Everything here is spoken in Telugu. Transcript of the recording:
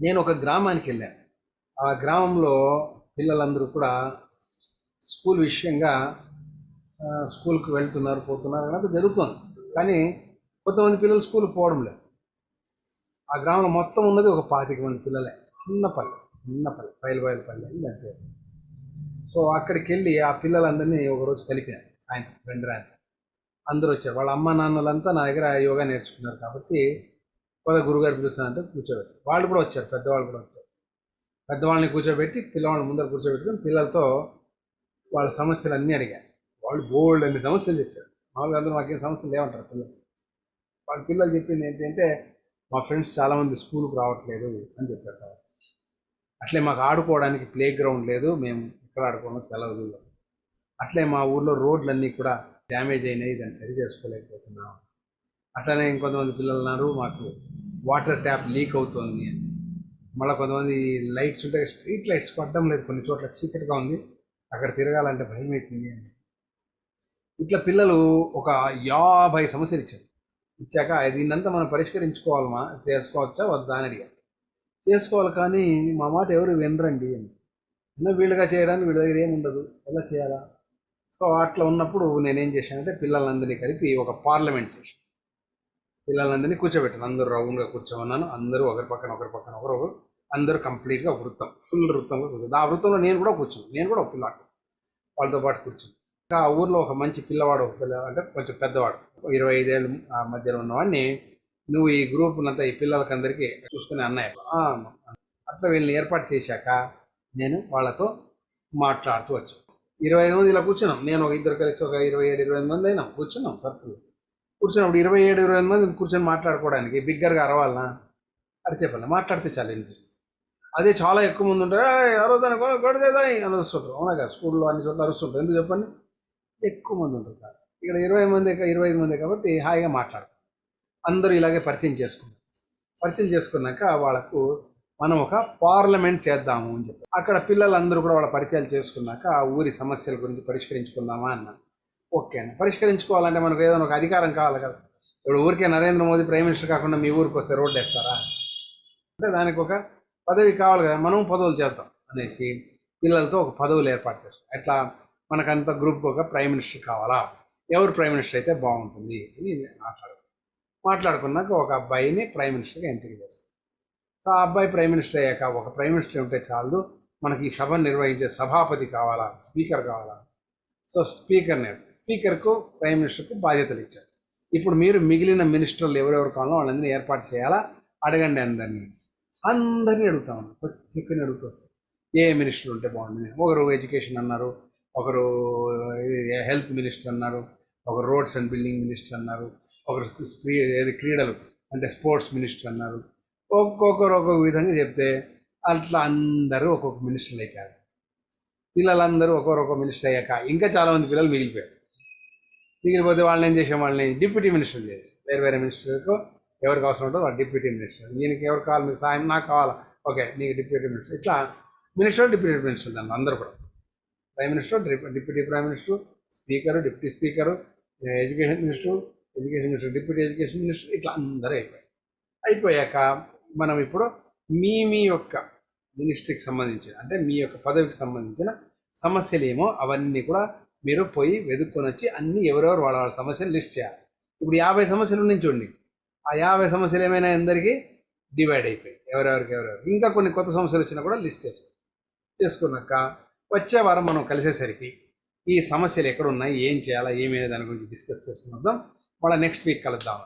నేను ఒక గ్రామానికి వెళ్ళాను ఆ గ్రామంలో పిల్లలందరూ కూడా స్కూల్ విషయంగా స్కూల్కి వెళ్తున్నారు పోతున్నారు అనేది జరుగుతుంది. కానీ కొంతమంది పిల్లలు స్కూల్ పోవడం లేదు. ఆ గ్రామంలో మొత్తం ఉన్నది ఒక పాతిక మంది పిల్లలే. చిన్న పల్లె చిన్న పల్లె బయలుబయల పల్లె అని దాని పేరు. సో అక్కడికి వెళ్ళి ఆ పిల్లలందరినీ ఒకరోజు కలిపాను సాయంత్రం రెండు రాత్రి. అందరూ వచ్చారు. వాళ్ళ అమ్మ నాన్నలంతా నా దగ్గర యోగా నేర్చుకున్నారు కాబట్టి పద గురుగారు పిలుస్తానంటే కూర్చోబెట్టి వాళ్ళు కూడా వచ్చారు పెద్దవాళ్ళు కూడా వచ్చారు. పెద్దవాళ్ళని కూర్చోబెట్టి పిల్లవాళ్ళని ముందర కూర్చోబెట్టుకుని పిల్లలతో వాళ్ళ సమస్యలు అన్నీ అడిగాను వాళ్ళు బోల్డ్ అన్ని సమస్యలు చెప్పారు. మామూలుగా అందరూ మాకేం సమస్యలు లేవంటారు పిల్లలు. వాళ్ళ పిల్లలు చెప్పింది ఏంటంటే మా ఫ్రెండ్స్ చాలామంది స్కూల్కి రావట్లేదు అని చెప్పారు సమస్య అట్లే మాకు ఆడుకోవడానికి ప్లే గ్రౌండ్ లేదు మేము ఎక్కడ ఆడుకోవడం తెలవదు. అట్లే మా ఊర్లో రోడ్లన్నీ కూడా డ్యామేజ్ అయినాయి దాన్ని సరి చేసుకోలేకపోతున్నాం. అట్లనే ఇంకొంతమంది పిల్లలు ఉన్నారు మాకు వాటర్ ట్యాప్ లీక్ అవుతుంది అని. మళ్ళీ కొంతమంది లైట్స్ ఉంటాయి స్ట్రీట్ లైట్స్ పడడం లేదు కొన్ని చోట్ల చీకటిగా ఉంది అక్కడ తిరగాలంటే భయం అవుతుంది అని. ఇట్లా పిల్లలు ఒక యాభై సమస్యలు ఇచ్చారు. ఇచ్చాక దీన్నంతా మనం పరిష్కరించుకోవాలమా? చేసుకోవచ్చా? వద్దా అని అడిగారు. చేసుకోవాలి కానీ మా మాట ఎవరు వినరండి అని. అన్న వీళ్ళుగా చేయడానికి వీళ్ళ దగ్గర ఏముండదు ఉండదు ఎలా చేయాలా? సో అట్లా ఉన్నప్పుడు నేనేం చేశానంటే పిల్లలందరినీ కలిపి ఒక పార్లమెంట్ చేశాను. పిల్లలందరినీ కూర్చోబెట్టాను. అందరూ రౌండ్గా కూర్చోమన్నాను. అందరూ ఒకరి పక్కన ఒకరి పక్కన ఒకరు ఒకరు అందరూ కంప్లీట్గా వృత్తం ఫుల్ వృత్తంగా కూర్చుంది ఆ వృత్తంలో నేను కూడా కూర్చున్నాను నేను కూడా ఒక పిల్లాడు వాళ్ళతో పాటు కూర్చుంది ఇంకా ఆ ఊర్లో ఒక మంచి పిల్లవాడు ఒక పిల్ల అంటే కొంచెం పెద్దవాడు ఇరవై ఐదేళ్ళు ఆ మధ్యలో ఉన్నవాడిని నువ్వు ఈ గ్రూప్ అంతా ఈ పిల్లలకందరికీ చూసుకునే అన్నయ్య. అట్లా వీళ్ళని ఏర్పాటు చేశాక నేను వాళ్ళతో మాట్లాడుతూ వచ్చాను. ఇరవై ఐదు మంది ఇలా కూర్చున్నాం. నేను ఒక ఇద్దరు కలిసి ఒక ఇరవై ఏడు ఇరవై ఎనిమిది మంది అయినా. కూర్చున్నాం కూర్చొని అప్పుడు ఇరవై ఏడు ఇరవై ఎనిమిది మంది కూర్చొని మాట్లాడుకోవడానికి బిగ్గరగా అరవాలనా? అరిచేపల్లి మాట్లాడితే చాలా వినిపిస్తుంది. అదే చాలా ఎక్కువ మంది ఉంటారు ఎవరో అరవదాని గొడవ చేద్దాం అని అరుస్తుంటారు. అవునా కదా స్కూల్లో అన్ని చోట్ల అరుస్తుంటారు. ఎందుకు చెప్పండి? ఎక్కువ మంది ఉంటారు ఇక్కడ ఇరవై మంది ఇరవై ఐదు మంది కాబట్టి హాయిగా మాట్లాడు అందరూ ఇలాగే పరిచయం చేసుకున్నారు పరిచయం చేసుకున్నాక వాళ్ళకు మనం ఒక పార్లమెంట్ చేద్దాము అని చెప్పి. అక్కడ పిల్లలందరూ కూడా వాళ్ళ పరిచయాలు చేసుకున్నాక ఆ ఊరి సమస్యల గురించి పరిష్కరించుకుందామా అన్నాను ఓకే అండి పరిష్కరించుకోవాలంటే మనకు ఏదైనా ఒక అధికారం కావాలి కదా. ఇప్పుడు ఊరికే నరేంద్ర మోదీ ప్రైమ్ మినిస్టర్ కాకుండా మీ ఊరికి వస్తే రోడ్డు వేస్తారా? అంటే దానికి ఒక పదవి కావాలి కదా. మనం పదవులు చేద్దాం అనేసి పిల్లలతో ఒక పదవులు ఏర్పాటు చేస్తాం. ఎట్లా? మనకంత గ్రూప్కి ఒక ప్రైమ్ మినిస్టర్ కావాలా? ఎవరు ప్రైమ్ మినిస్టర్ అయితే బాగుంటుంది అని మాట్లాడు మాట్లాడుకున్నాక ఒక అబ్బాయిని ప్రైమ్ మినిస్టర్గా ఎంపిక చేస్తాం. సో ఆ అబ్బాయి ప్రైమ్ మినిస్టర్ అయ్యాక ఒక ప్రైమ్ మినిస్టర్ ఉంటే చాలు మనకి ఈ సభను నిర్వహించే సభాపతి కావాలా? స్పీకర్ కావాలా? సో స్పీకర్ని స్పీకర్కు ప్రైమ్ మినిస్టర్కు బాధ్యతలు ఇచ్చారు. ఇప్పుడు మీరు మిగిలిన మినిస్టర్లు ఎవరెవరు కావాలో వాళ్ళందరినీ ఏర్పాటు చేయాలా? అడగండి అందరినీ. అందరినీ అడుగుతా ఉన్నాను. ప్రతి ఒక్కరిని అడుగుతూ వస్తాను ఏ మినిస్టర్ ఉంటే బాగుంటుంది? ఒకరు ఎడ్యుకేషన్ అన్నారు ఒకరు హెల్త్ మినిస్టర్ అన్నారు ఒకరు రోడ్స్ అండ్ బిల్డింగ్ మినిస్టర్ అన్నారు ఒకరు ఏది క్రీడలు అంటే స్పోర్ట్స్ మినిస్టర్ అన్నారు. ఒక్కొక్కరు ఒక్కొక్క విధంగా చెప్తే అట్లా అందరూ ఒక్కొక్క మినిస్టర్లు అయిపోయారు పిల్లలందరూ ఒకరొక మినిస్టర్ అయ్యాక ఇంకా చాలామంది పిల్లలు మిగిలిపోయారు. మిగిలిపోతే వాళ్ళని ఏం చేసాం వాళ్ళని డిప్యూటీ మినిస్టర్ చేసి వేరే వేరే మినిస్టర్కు ఎవరికి అవసరం ఉంటుందో వాళ్ళు డిప్యూటీ మినిస్టర్. దీనికి ఎవరు కావాలి? మీకు సాయం నాకు కావాలా? ఓకే నీకు డిప్యూటీ మినిస్టర్. ఇట్లా మినిస్టర్ డిప్యూటీ మినిస్టర్ దాన్ని అందరూ కూడా. Prime minister deputy prime minister speaker deputy speaker education minister education minister deputy education minister ఇట్లా అందరూ అయిపోయారు. అయిపోయాక మనం ఇప్పుడు మీ మీ యొక్క మినిస్ట్రీకి సంబంధించిన అంటే మీ యొక్క పదవికి సంబంధించిన సమస్యలు ఏమో అవన్నీ కూడా మీరు పోయి వెతుక్కొని వచ్చి అన్ని ఎవరెవరు వాళ్ళ వాళ్ళ సమస్యలు లిస్ట్ చేయాలి. ఇప్పుడు యాభై సమస్యలు ఉన్నాయి చూడండి. ఆ యాభై సమస్యలు ఏమైనా అందరికీ డివైడ్ అయిపోయాయి. ఎవరెవరికి ఎవరెవరు ఇంకా కొన్ని కొత్త సమస్యలు వచ్చినా కూడా లిస్ట్ చేసుకో చేసుకున్నాక వచ్చే వారం మనం కలిసేసరికి ఈ సమస్యలు ఎక్కడ ఉన్నాయి ఏం చేయాలా ఏమైనా దాని గురించి డిస్కస్ చేసుకుందాం మళ్ళీ నెక్స్ట్ వీక్ కలుద్దాం.